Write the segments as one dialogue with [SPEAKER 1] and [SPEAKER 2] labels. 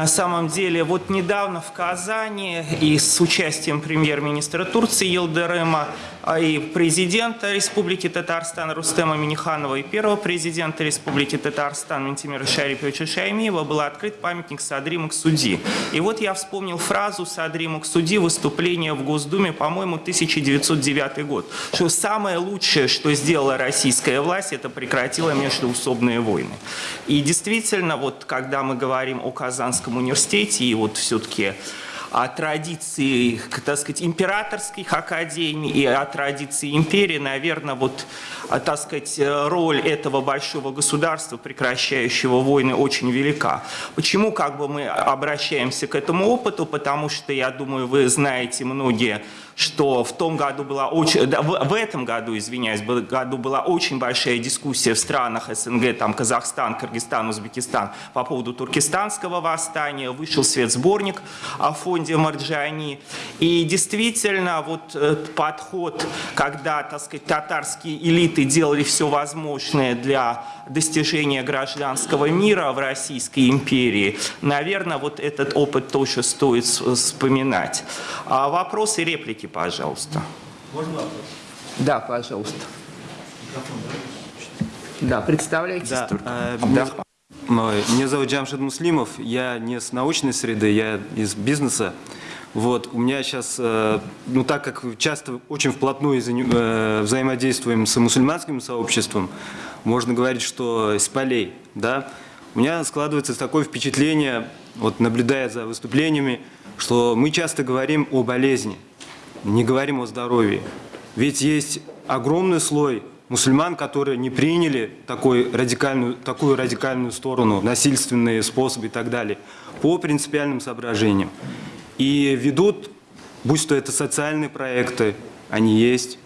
[SPEAKER 1] На самом деле, вот недавно в Казани и с участием премьер-министра Турции Елдерема и президента Республики Татарстан Рустема Миниханова и первого президента Республики Татарстан Ментимира Шариповича Шаймиева был открыт памятник Садри Максуди. И вот я вспомнил фразу Садри Максуди выступления в Госдуме, по-моему, 1909 год, что самое лучшее, что сделала российская власть, это прекратила междуусобные войны. И действительно, вот когда мы говорим о Казанском университете и вот все-таки о традиции, так сказать, императорских академий и о традиции империи, наверное, вот, а, так сказать, роль этого большого государства, прекращающего войны, очень велика. Почему как бы мы обращаемся к этому опыту? Потому что, я думаю, вы знаете многие что в том году была очень, в, этом году, извиняюсь, году была очень большая дискуссия в странах СНГ, там Казахстан, Кыргызстан, Узбекистан по поводу туркестанского восстания, вышел свет сборник о фонде Марджани, и действительно вот этот подход, когда, так сказать, татарские элиты делали все возможное для достижения гражданского мира в Российской империи, наверное, вот этот опыт тоже стоит вспоминать. А вопросы, реплики, пожалуйста.
[SPEAKER 2] Можно вопрос?
[SPEAKER 1] Да, пожалуйста. Да, представляйтесь
[SPEAKER 2] да,
[SPEAKER 1] только.
[SPEAKER 2] Э, да. Меня зовут Джамшид Муслимов, я не с научной среды, я из бизнеса. Вот, у меня сейчас, э, ну так как часто очень вплотную э, взаимодействуем с мусульманским сообществом, можно говорить, что с полей, да, у меня складывается такое впечатление, вот наблюдая за выступлениями, что мы часто говорим о болезни, не говорим о здоровье. Ведь есть огромный слой мусульман, которые не приняли такой радикальную, такую радикальную сторону, насильственные способы и так далее, по принципиальным соображениям. И ведут, будь то это социальные проекты, они есть,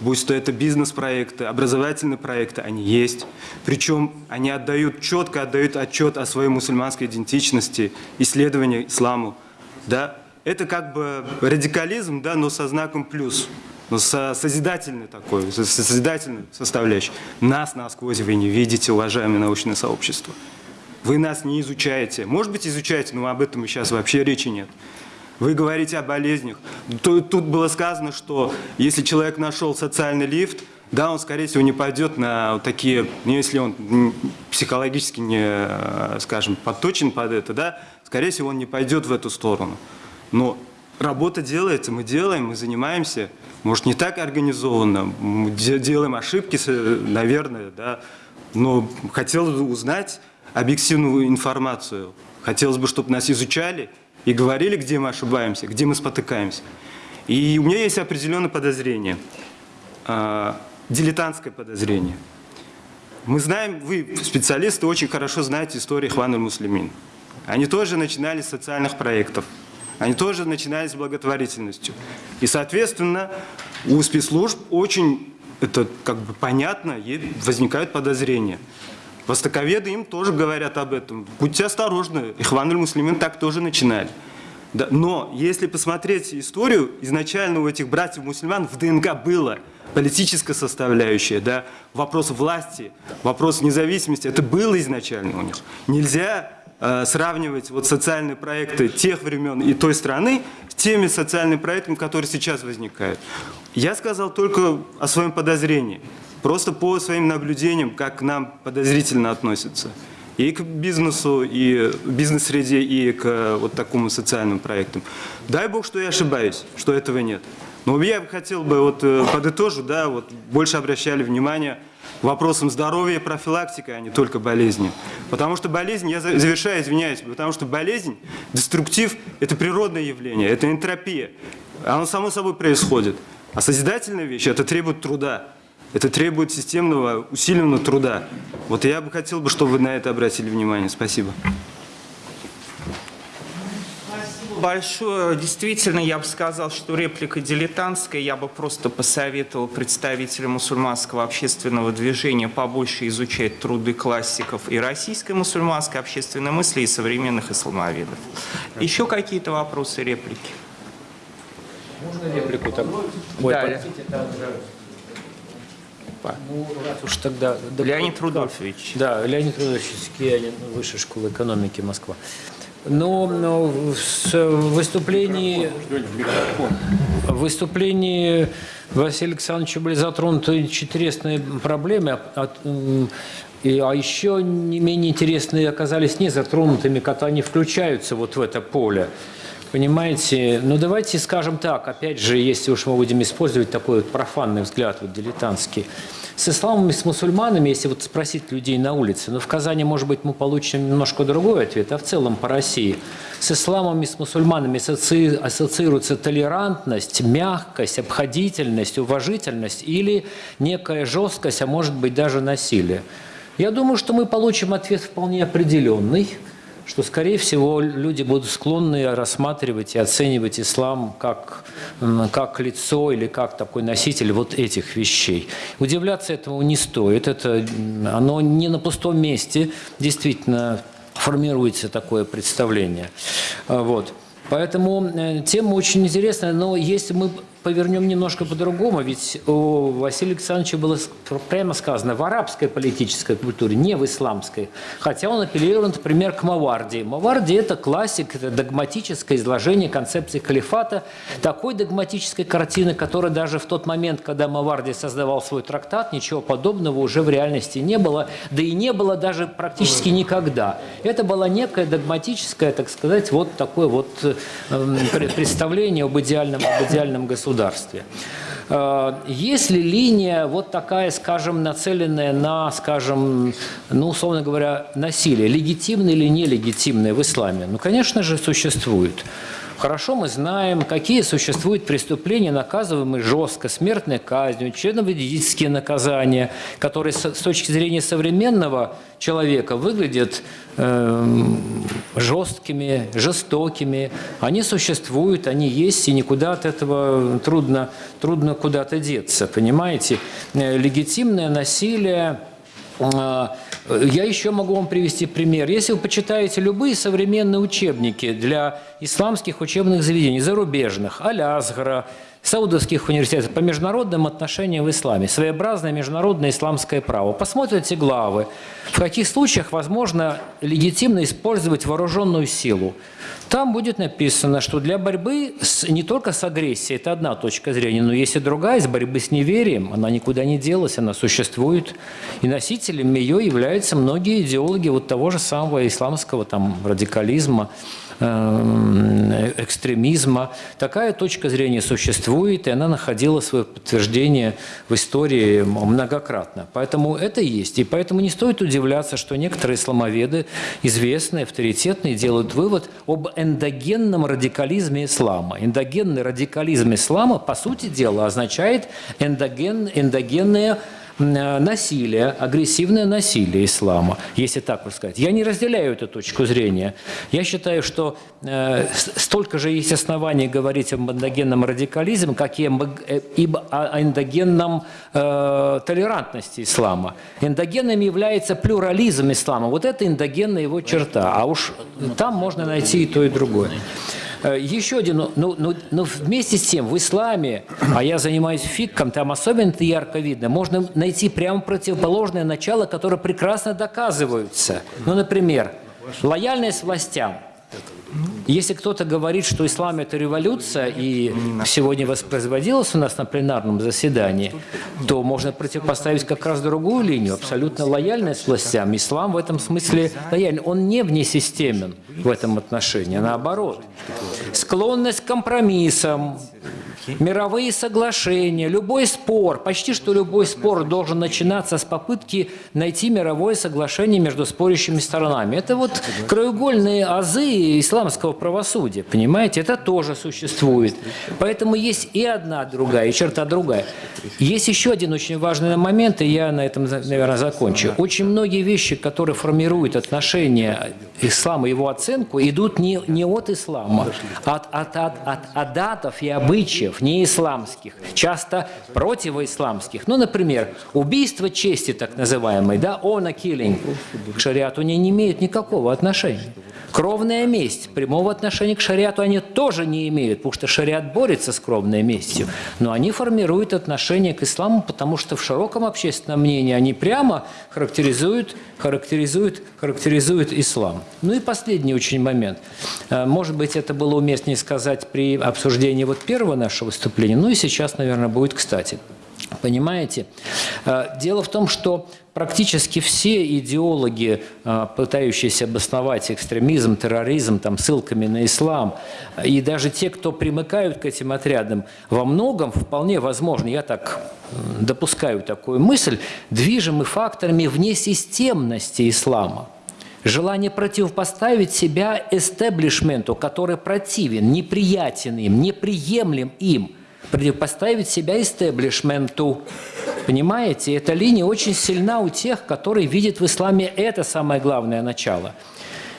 [SPEAKER 2] будь то это бизнес-проекты, образовательные проекты, они есть. Причем они отдают, четко отдают отчет о своей мусульманской идентичности, исследовании исламу. Да? Это как бы радикализм, да, но со знаком плюс, но со созидательной такой, со созидательной составляющей. Нас насквозь вы не видите, уважаемое научное сообщество. Вы нас не изучаете. Может быть, изучаете, но об этом сейчас вообще речи нет. Вы говорите о болезнях. Тут было сказано, что если человек нашел социальный лифт, да, он, скорее всего, не пойдет на вот такие, ну, если он психологически не, скажем, подточен под это, да, скорее всего, он не пойдет в эту сторону. Но работа делается, мы делаем, мы занимаемся, может, не так организованно, мы делаем ошибки, наверное, да, но хотелось бы узнать объективную информацию. Хотелось бы, чтобы нас изучали, и говорили, где мы ошибаемся, где мы спотыкаемся. И у меня есть определенное подозрение, э, дилетантское подозрение. Мы знаем, вы, специалисты, очень хорошо знаете историю Хван муслимин Они тоже начинали с социальных проектов, они тоже начинали с благотворительностью. И, соответственно, у спецслужб очень, это как бы понятно, возникают подозрения. Востоковеды им тоже говорят об этом. Будьте осторожны, Ихван муслимин так тоже начинали. Да, но если посмотреть историю, изначально у этих братьев-мусульман в ДНК было политическая составляющая, да, вопрос власти, вопрос независимости, это было изначально у них. Нельзя сравнивать вот социальные проекты тех времен и той страны с теми социальными проектами, которые сейчас возникают. Я сказал только о своем подозрении. Просто по своим наблюдениям, как к нам подозрительно относятся. И к бизнесу, и бизнес-среде, и к вот такому социальным проектам. Дай Бог, что я ошибаюсь, что этого нет. Но я хотел бы вот э, подытожу, да, вот больше обращали внимание вопросам здоровья и профилактики, а не только болезни. Потому что болезнь, я завершаю, извиняюсь, потому что болезнь, деструктив – это природное явление, это энтропия. Оно само собой происходит. А созидательная вещь – это требует труда. Это требует системного, усиленного труда. Вот я бы хотел, бы, чтобы вы на это обратили внимание. Спасибо.
[SPEAKER 1] Большое. Действительно, я бы сказал, что реплика дилетантская. Я бы просто посоветовал представителям мусульманского общественного движения побольше изучать труды классиков и российской мусульманской общественной мысли, и современных исламоведов. Еще какие-то вопросы, реплики?
[SPEAKER 3] Можно реплику? Так?
[SPEAKER 1] Ой, да, простите,
[SPEAKER 3] Ну, раз уж тогда...
[SPEAKER 1] Леонид Рудольфович.
[SPEAKER 3] Да, Леонид Рудольфович, Киянин, Высшая школа экономики Москва. Но, но в с- в выступлении, в выступлении Василия Александровича были затронуты интересные проблемы, а- и, а еще не менее интересные оказались не затронутыми, когда они включаются вот в это поле. Понимаете? Ну, давайте скажем так, опять же, если уж мы будем использовать такой вот профанный взгляд, вот дилетантский. С исламом и с мусульманами, если вот спросить людей на улице, ну, в Казани, может быть, мы получим немножко другой ответ, а в целом по России. С исламом и с мусульманами асоци- ассоциируется толерантность, мягкость, обходительность, уважительность или некая жесткость, а может быть даже насилие. Я думаю, что мы получим ответ вполне определенный, что, скорее всего, люди будут склонны рассматривать и оценивать ислам как, как лицо или как такой носитель вот этих вещей. Удивляться этому не стоит. Это, оно не на пустом месте действительно формируется такое представление. А, Вот. Поэтому э, тема очень интересная, но если мы повернем немножко по-другому, ведь у Василия Александровича было прямо сказано в арабской политической культуре, не в исламской. Хотя он апеллировал, например, к Маварди. Маварди – это классик, это догматическое изложение концепции халифата, такой догматической картины, которая даже в тот момент, когда Маварди создавал свой трактат, ничего подобного уже в реальности не было, да и не было даже практически никогда. Это была некая догматическая, так сказать, вот такое вот э, м, пре- представление об идеальном, об идеальном государстве. Э, Есть ли линия вот такая, скажем, нацеленная на, скажем, ну, условно говоря, насилие, легитимное или нелегитимное в исламе? Ну, конечно же, существует. Хорошо мы знаем, какие существуют преступления, наказываемые жестко, смертной казнью, членовредительские наказания, которые с точки зрения современного человека выглядят эм, жесткими, жестокими. Они существуют, они есть, и никуда от этого трудно, трудно куда-то деться, понимаете? Э, Легитимное насилие а, Я еще могу вам привести пример. Если вы почитаете любые современные учебники для исламских учебных заведений, зарубежных, Алясгара, саудовских университетов по международным отношениям в исламе, своеобразное международное исламское право, посмотрите главы, в каких случаях возможно легитимно использовать вооруженную силу. Там будет написано, что для борьбы с, не только с агрессией, это одна точка зрения, но есть и другая, с борьбы с неверием, она никуда не делась, она существует. И носителями ее являются многие идеологи вот того же самого исламского там, радикализма, экстремизма. Такая точка зрения существует, и она находила свое подтверждение в истории многократно. Поэтому это есть. И поэтому не стоит удивляться, что некоторые исламоведы, известные, авторитетные, делают вывод об эндогенном радикализме ислама. Эндогенный радикализм ислама, по сути дела, означает эндоген, эндогенное э, насилие, агрессивное насилие ислама, если так вот сказать. Я не разделяю эту точку зрения. Я считаю, что э, столько же есть оснований говорить об эндогенном радикализме, как и э, о эндогенном э, толерантности ислама. Эндогенным является плюрализм ислама. Вот это эндогенная его черта. А уж там можно найти и то, и другое. Э, Еще один, ну, ну, ну, ну, вместе с тем, в исламе, а я занимаюсь фиком, там особенно это ярко видно, можно найти прямо противоположное начало, которое прекрасно доказываются. Ну, например, лояльность властям. Если кто-то говорит, что ислам – это революция, и сегодня воспроизводилось у нас на пленарном заседании, то можно противопоставить как раз другую линию, абсолютно лояльность властям. Ислам в этом смысле лояльный. Он не внесистемен в этом отношении, а наоборот. Склонность к компромиссам, мировые соглашения, любой спор, почти что любой спор должен начинаться с попытки найти мировое соглашение между спорящими сторонами. Это вот краеугольные азы исламского правосудия, понимаете? Это тоже существует. Поэтому есть и одна другая, и черта другая. Есть еще один очень важный момент, и я на этом, наверное, закончу. Очень многие вещи, которые формируют отношения ислама и его оценку, идут не, не от ислама, а от, от, от, от адатов и обычаев не исламских, часто противоисламских. Ну, например, убийство чести, так называемое, да, honor killing, к шариату не, не имеет никакого отношения. Кровная месть. Прямого отношения к шариату они тоже не имеют, потому что шариат борется с кровной местью. Но они формируют отношение к исламу, потому что в широком общественном мнении они прямо характеризуют, характеризуют, характеризуют ислам. Ну и последний очень момент. Э, Может быть, это было уместнее сказать при обсуждении вот первого нашего выступления, ну и сейчас, наверное, будет кстати. Понимаете? Э, Дело в том, что практически все идеологи, э, пытающиеся обосновать экстремизм, терроризм там, ссылками на ислам, и даже те, кто примыкают к этим отрядам, во многом вполне возможно, я так допускаю такую мысль, движимы факторами внесистемности ислама. Желание противопоставить себя эстеблишменту, который противен, неприятен им, неприемлем им, противопоставить себя эстеблишменту. Понимаете, эта линия очень сильна у тех, которые видят в исламе это самое главное начало.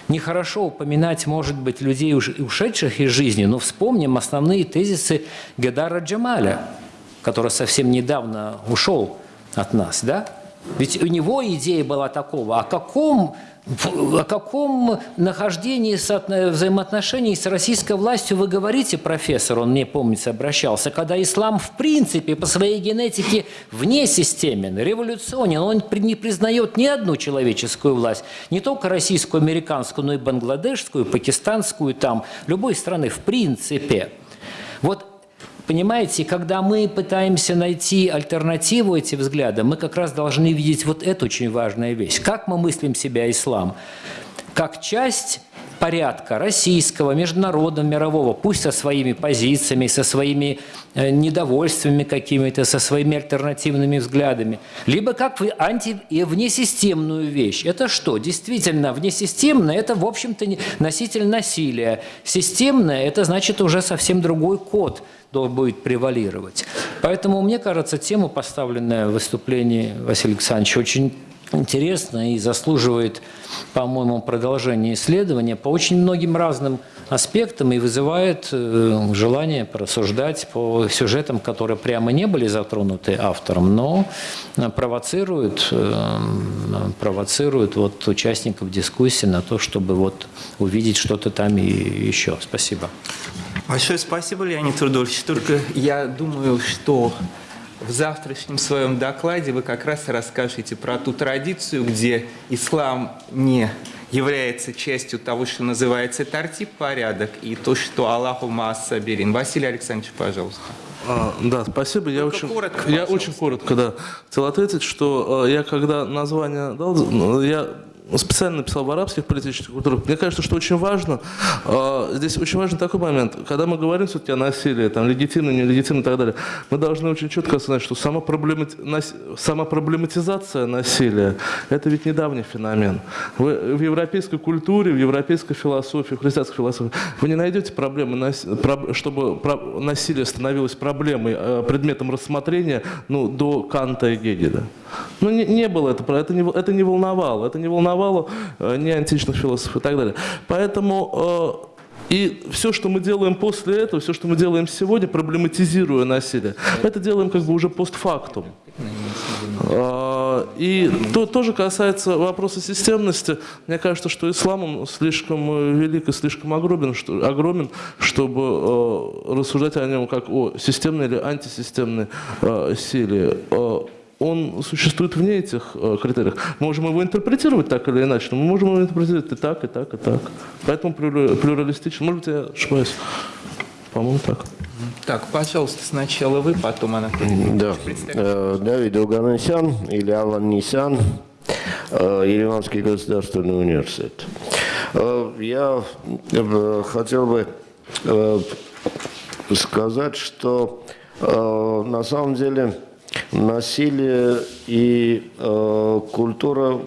[SPEAKER 3] Нехорошо упоминать, может быть, людей, ушедших из жизни, но вспомним основные тезисы Гедара Джамаля, который совсем недавно ушел от нас, да? Ведь у него идея была такого, о каком, о каком нахождении соотно- взаимоотношений с российской властью вы говорите, профессор, он мне, помнится, обращался, когда ислам в принципе по своей генетике вне системен, революционен, он не признает ни одну человеческую власть, не только российскую, американскую, но и бангладешскую, пакистанскую, там, любой страны в принципе. Вот Понимаете, когда мы пытаемся найти альтернативу этим взглядам, мы как раз должны видеть вот эту очень важную вещь. Как мы мыслим себя ислам? Как часть порядка российского, международного, мирового, пусть со своими позициями, со своими э, недовольствами какими-то, со своими альтернативными взглядами, либо как анти- и внесистемную вещь. Это что? Действительно, внесистемное – это, в общем-то, носитель насилия. Системное – это значит уже совсем другой код будет превалировать. Поэтому, мне кажется, тема, поставленная в выступлении Василия Александровича, очень интересна и заслуживает, по-моему, продолжения исследования по очень многим разным аспектам и вызывает э, желание порассуждать по сюжетам, которые прямо не были затронуты автором, но э, провоцируют, э, провоцируют вот участников дискуссии на то, чтобы вот увидеть что-то там и еще. Спасибо.
[SPEAKER 1] Большое спасибо, Леонид Рудольевич. Только я думаю, что в завтрашнем своем докладе вы как раз расскажете про ту традицию, где ислам не является частью того, что называется тартип порядок, и то, что Аллаху Маасаберин. Василий Александрович, пожалуйста.
[SPEAKER 4] А, да, спасибо. Я
[SPEAKER 1] Только
[SPEAKER 4] очень,
[SPEAKER 1] коротко,
[SPEAKER 4] я
[SPEAKER 1] пожалуйста.
[SPEAKER 4] очень коротко, да, хотел ответить, что э, я когда название дал, ну, я специально написал в арабских политических культурах. Мне кажется, что очень важно, э, здесь очень важен такой момент, когда мы говорим все-таки о насилии, там, легитимно, нелегитимно и так далее, мы должны очень четко осознать, что сама, проблемати- нас- сама проблематизация насилия – это ведь недавний феномен. Вы в европейской культуре, в европейской философии, в христианской философии вы не найдете проблемы, нас- проб- чтобы про- насилие становилось проблемой, э, предметом рассмотрения ну, до Канта и Гегеля. Ну, не, не было это, это не, это не волновало, это не волновало э, ни античных философов и так далее. Поэтому э, и все, что мы делаем после этого, все, что мы делаем сегодня, проблематизируя насилие, это делаем как бы уже постфактум. А, И то тоже касается вопроса системности. Мне кажется, что ислам слишком э, велик и слишком огромен, что, огромен чтобы э, рассуждать о нем как о системной или антисистемной э, силе. Он существует вне этих э, критериев. Мы можем его интерпретировать так или иначе, но мы можем его интерпретировать и так, и так, и так. Поэтому плюра- плюралистично. Может быть, я ошибаюсь. По-моему, так.
[SPEAKER 1] Так, пожалуйста, сначала вы, потом Анатолий.
[SPEAKER 5] Да. Э, Давид Оганесян или Алан Нисян, э, Ереванский государственный университет. Э, Я э, хотел бы э, сказать, что на самом деле насилие и э, культура,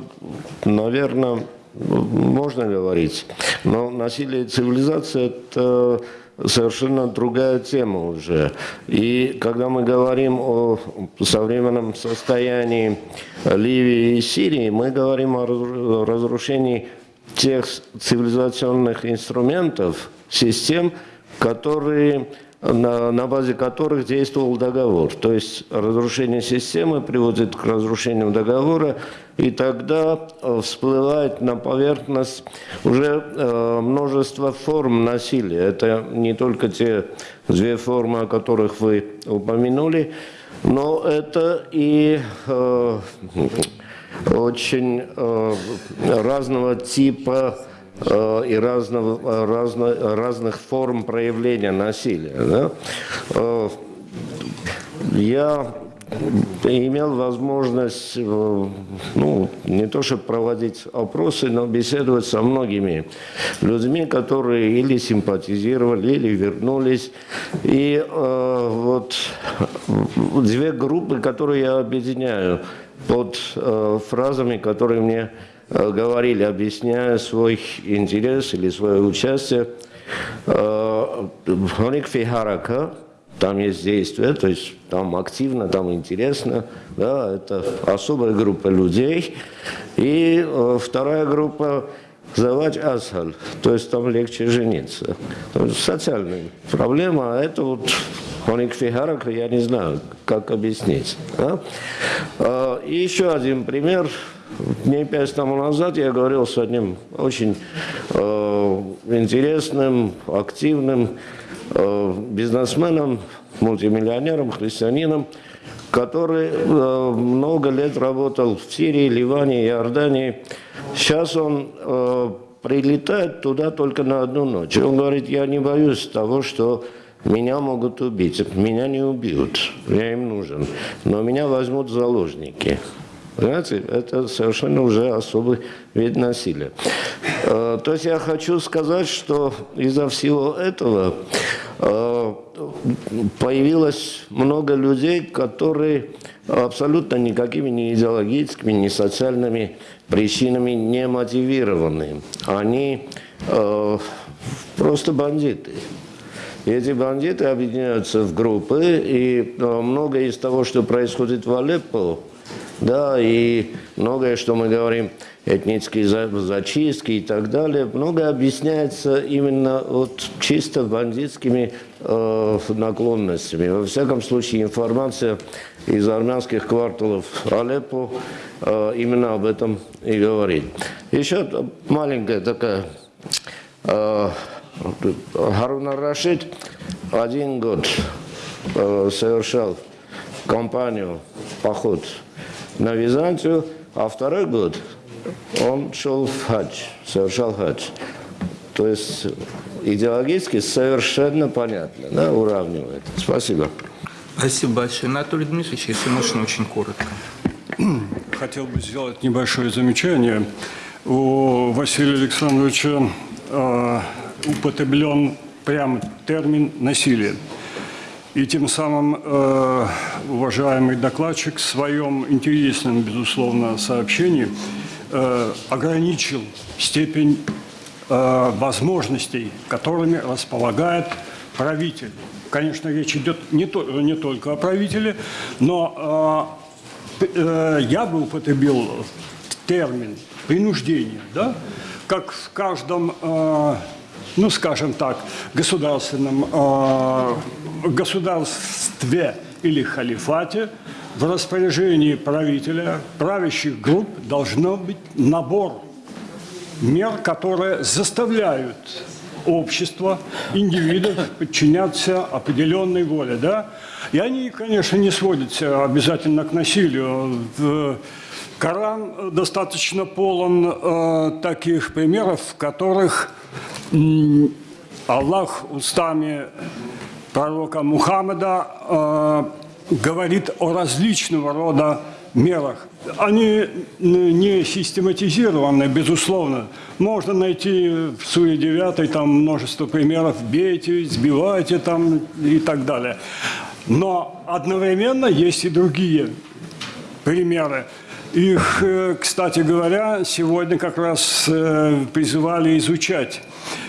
[SPEAKER 5] наверное, можно говорить, но насилие и цивилизация – это совершенно другая тема уже. И когда мы говорим о современном состоянии Ливии и Сирии, мы говорим о разру- разрушении тех цивилизационных инструментов, систем, которые на, на базе которых действовал договор. То есть разрушение системы приводит к разрушению договора, и тогда э, всплывает на поверхность уже э, множество форм насилия. Это не только те две формы, о которых вы упомянули, но это и э, очень э, разного типа и разного, разно, разных форм проявления насилия. Да? Э, я имел возможность, э, ну, не то чтобы проводить опросы, но беседовать со многими людьми, которые или симпатизировали, или вернулись. И э, вот две группы, которые я объединяю под э, фразами, которые мне э, говорили, объясняя свой интерес или свое участие. Э, Хоник Фихарака, там есть действие, то есть там активно, там интересно, да, это особая группа людей. И э, вторая группа Завач Асхаль, то есть там легче жениться. Социальная проблема, а это вот Хоник Фихарак, я не знаю, как объяснить. Да? И еще один пример. Дней пять тому назад я говорил с одним очень э, интересным, активным э, бизнесменом, мультимиллионером, христианином, который э, много лет работал в Сирии, Ливане, Иордании. Сейчас он э, прилетает туда только на одну ночь. Он говорит, я не боюсь того, что меня могут убить. Меня не убьют, я им нужен. Но меня возьмут заложники. Понимаете, это совершенно уже особый вид насилия. Э, То есть я хочу сказать, что из-за всего этого э, появилось много людей, которые абсолютно никакими ни идеологическими, ни социальными причинами не мотивированы. Они э, просто бандиты. И эти бандиты объединяются в группы, и многое из того, что происходит в Алеппо, да, и многое, что мы говорим, этнические за- зачистки и так далее, многое объясняется именно вот чисто бандитскими э, наклонностями. Во всяком случае, информация из армянских кварталов Алеппо э, именно об этом и говорит. Еще маленькая такая э, Харун Рашид один год э, совершал кампанию, поход на Византию, а второй год он шел в хадж, совершал хадж. То есть идеологически совершенно понятно, да, уравнивает. Спасибо.
[SPEAKER 1] Спасибо большое. Анатолий Дмитриевич, если можно, очень коротко.
[SPEAKER 6] Хотел бы сделать небольшое замечание. У Василия Александровича э, употреблен прям термин «насилие». И тем самым э, уважаемый докладчик в своем интересном, безусловно, сообщении э, ограничил степень э, возможностей, которыми располагает правитель. Конечно, речь идет не, то, не только о правителе, но э, э, я бы употребил термин принуждение, да, как в каждом, э, ну, скажем так, государственном э, государстве или халифате в распоряжении правителя, правящих групп должно быть набор мер, которые заставляют общество, индивидов подчиняться определенной воле. Да? И они, конечно, не сводятся обязательно к насилию. Коран достаточно полон э, таких примеров, в которых Аллах устами пророка Мухаммада э, говорит о различного рода мерах. Они не систематизированы, безусловно. Можно найти в Суре 9 там множество примеров «бейте», «сбивайте» там, и так далее. Но одновременно есть и другие примеры. Их, э, кстати говоря, сегодня как раз э, призывали изучать.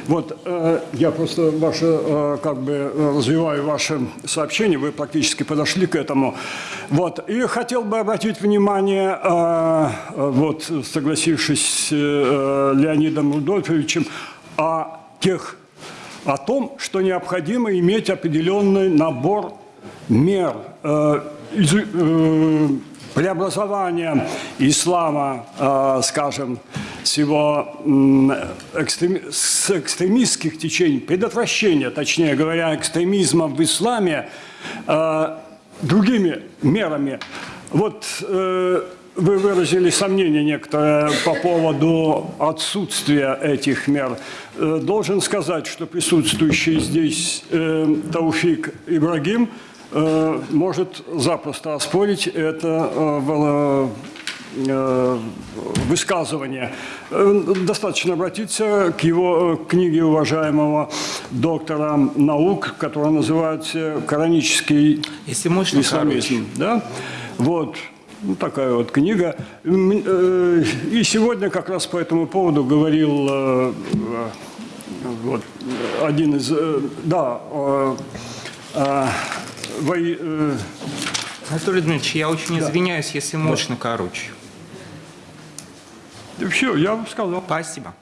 [SPEAKER 6] Вот э, я просто ваше, э, как бы э, развиваю ваше сообщение, вы практически подошли к этому. Вот. И хотел бы обратить внимание, вот согласившись с Леонидом Рудольфовичем, о тех о том, что необходимо иметь определенный набор мер преобразования ислама, скажем, с его м, экстрем- с экстремистских течений, предотвращения, точнее говоря, экстремизма в исламе э, другими мерами. Вот э, вы выразили сомнение некоторое по поводу отсутствия этих мер. Э, Должен сказать, что присутствующий здесь э, Тауфик Ибрагим э, может запросто оспорить это э, в- э, Достаточно обратиться к его э, книге уважаемого доктора наук, которая называется «Коранический
[SPEAKER 1] Если можно,
[SPEAKER 6] исламизм». Да? Вот. Ну, такая вот книга. И сегодня как раз по этому поводу говорил вот, один из... Да,
[SPEAKER 1] Анатолий Дмитриевич, я очень извиняюсь, если можно короче.
[SPEAKER 6] Все, я сказал.
[SPEAKER 1] Спасибо.